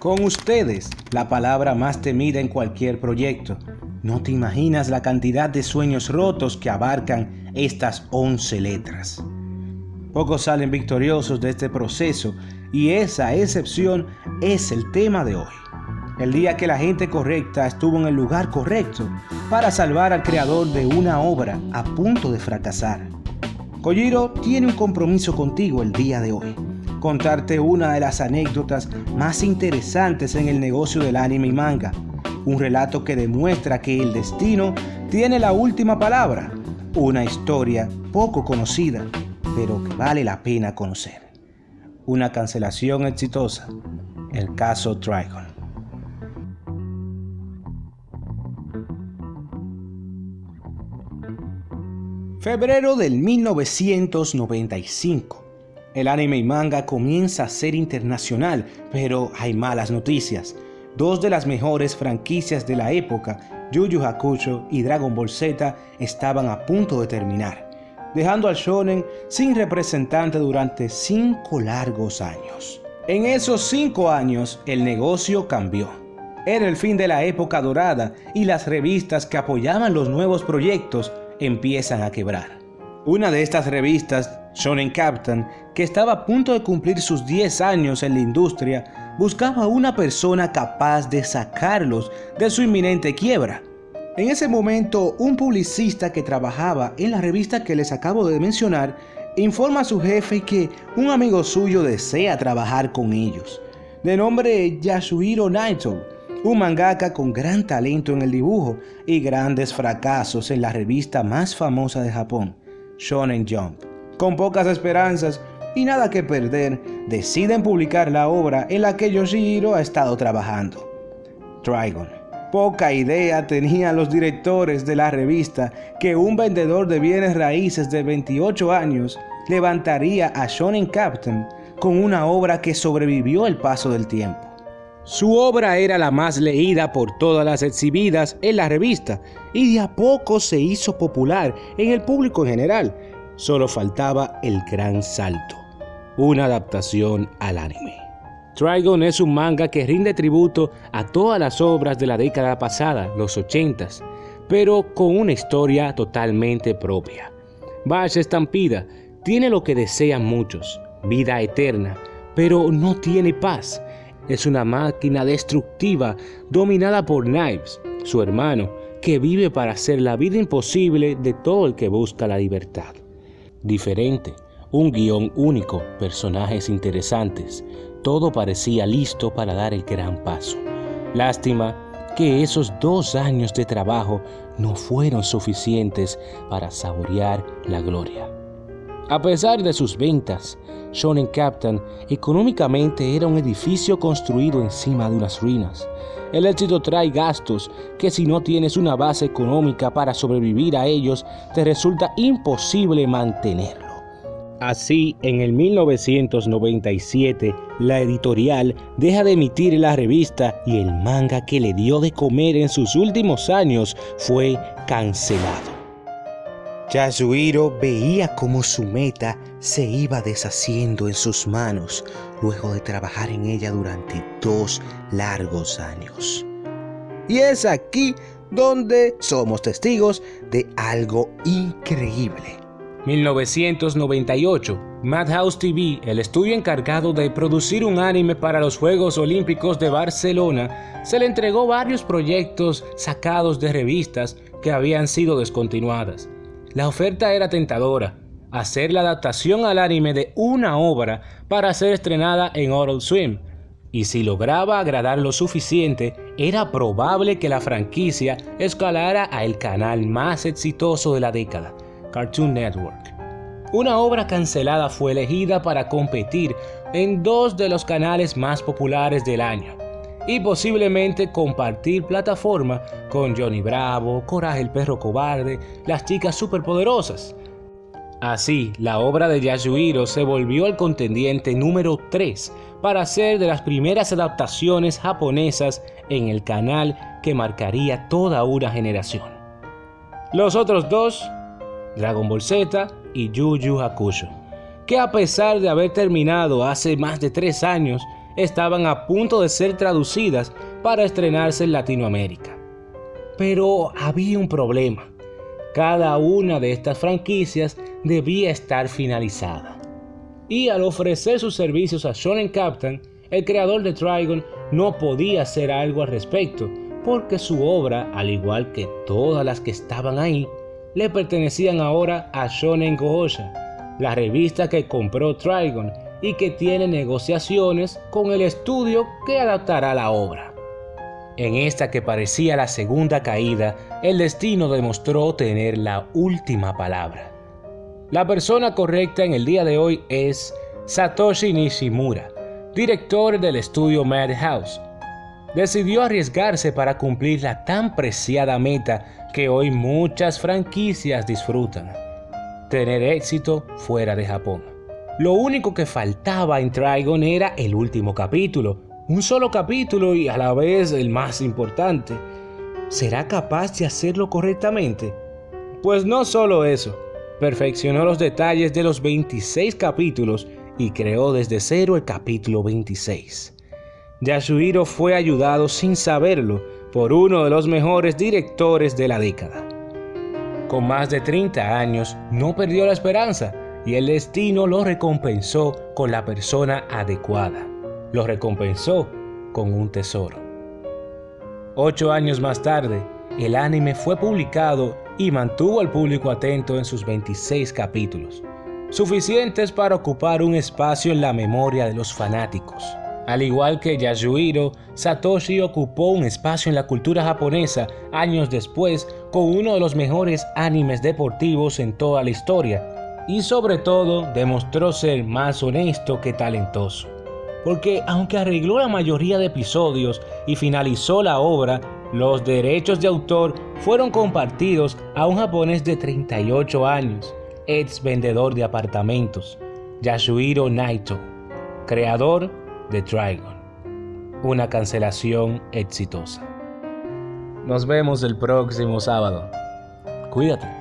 Con ustedes, la palabra más temida en cualquier proyecto. No te imaginas la cantidad de sueños rotos que abarcan estas 11 letras. Pocos salen victoriosos de este proceso y esa excepción es el tema de hoy. El día que la gente correcta estuvo en el lugar correcto para salvar al creador de una obra a punto de fracasar. Kojiro tiene un compromiso contigo el día de hoy contarte una de las anécdotas más interesantes en el negocio del anime y manga. Un relato que demuestra que el destino tiene la última palabra. Una historia poco conocida, pero que vale la pena conocer. Una cancelación exitosa. El caso Trigon. Febrero del 1995. El anime y manga comienza a ser internacional, pero hay malas noticias. Dos de las mejores franquicias de la época, Yu Yu Hakusho y Dragon Ball Z, estaban a punto de terminar, dejando al shonen sin representante durante cinco largos años. En esos cinco años, el negocio cambió. Era el fin de la época dorada y las revistas que apoyaban los nuevos proyectos empiezan a quebrar. Una de estas revistas Shonen Captain, que estaba a punto de cumplir sus 10 años en la industria, buscaba una persona capaz de sacarlos de su inminente quiebra. En ese momento, un publicista que trabajaba en la revista que les acabo de mencionar informa a su jefe que un amigo suyo desea trabajar con ellos, de nombre Yasuhiro Naito, un mangaka con gran talento en el dibujo y grandes fracasos en la revista más famosa de Japón, Shonen Jump con pocas esperanzas y nada que perder, deciden publicar la obra en la que Yoshihiro ha estado trabajando. Trigon. Poca idea tenían los directores de la revista que un vendedor de bienes raíces de 28 años levantaría a Shonen Captain con una obra que sobrevivió el paso del tiempo. Su obra era la más leída por todas las exhibidas en la revista y de a poco se hizo popular en el público en general, Solo faltaba el gran salto, una adaptación al anime. Trigon es un manga que rinde tributo a todas las obras de la década pasada, los 80s, pero con una historia totalmente propia. Bash Estampida tiene lo que desean muchos, vida eterna, pero no tiene paz. Es una máquina destructiva dominada por Knives, su hermano, que vive para hacer la vida imposible de todo el que busca la libertad diferente, un guion único, personajes interesantes, todo parecía listo para dar el gran paso. Lástima que esos dos años de trabajo no fueron suficientes para saborear la gloria. A pesar de sus ventas, Shonen Captain económicamente era un edificio construido encima de unas ruinas. El éxito trae gastos que si no tienes una base económica para sobrevivir a ellos, te resulta imposible mantenerlo. Así, en el 1997, la editorial deja de emitir la revista y el manga que le dio de comer en sus últimos años fue cancelado. Yasuhiro veía cómo su meta se iba deshaciendo en sus manos luego de trabajar en ella durante dos largos años. Y es aquí donde somos testigos de algo increíble. 1998, Madhouse TV, el estudio encargado de producir un anime para los Juegos Olímpicos de Barcelona, se le entregó varios proyectos sacados de revistas que habían sido descontinuadas. La oferta era tentadora, hacer la adaptación al anime de una obra para ser estrenada en Adult Swim, y si lograba agradar lo suficiente, era probable que la franquicia escalara a el canal más exitoso de la década, Cartoon Network. Una obra cancelada fue elegida para competir en dos de los canales más populares del año, y posiblemente compartir plataforma con Johnny Bravo, Coraje el perro cobarde, las chicas superpoderosas. Así, la obra de Yasuhiro se volvió el contendiente número 3 para ser de las primeras adaptaciones japonesas en el canal que marcaría toda una generación. Los otros dos, Dragon Ball Z y Yu Yu Hakusho, que a pesar de haber terminado hace más de 3 años, estaban a punto de ser traducidas para estrenarse en Latinoamérica. Pero había un problema. Cada una de estas franquicias debía estar finalizada. Y al ofrecer sus servicios a Shonen Captain, el creador de Trigon no podía hacer algo al respecto, porque su obra, al igual que todas las que estaban ahí, le pertenecían ahora a Shonen Gohosha, la revista que compró Trigon y que tiene negociaciones con el estudio que adaptará la obra. En esta que parecía la segunda caída, el destino demostró tener la última palabra. La persona correcta en el día de hoy es Satoshi Nishimura, director del estudio Madhouse. Decidió arriesgarse para cumplir la tan preciada meta que hoy muchas franquicias disfrutan, tener éxito fuera de Japón. Lo único que faltaba en Trigon era el último capítulo, un solo capítulo y a la vez el más importante. ¿Será capaz de hacerlo correctamente? Pues no solo eso, perfeccionó los detalles de los 26 capítulos y creó desde cero el capítulo 26. Yasuhiro fue ayudado sin saberlo por uno de los mejores directores de la década. Con más de 30 años, no perdió la esperanza y el destino lo recompensó con la persona adecuada. Lo recompensó con un tesoro. Ocho años más tarde, el anime fue publicado y mantuvo al público atento en sus 26 capítulos, suficientes para ocupar un espacio en la memoria de los fanáticos. Al igual que Yasuhiro, Satoshi ocupó un espacio en la cultura japonesa años después con uno de los mejores animes deportivos en toda la historia, y sobre todo demostró ser más honesto que talentoso. Porque aunque arregló la mayoría de episodios y finalizó la obra, los derechos de autor fueron compartidos a un japonés de 38 años, ex vendedor de apartamentos, Yasuhiro Naito, creador de Trigon. Una cancelación exitosa. Nos vemos el próximo sábado. Cuídate.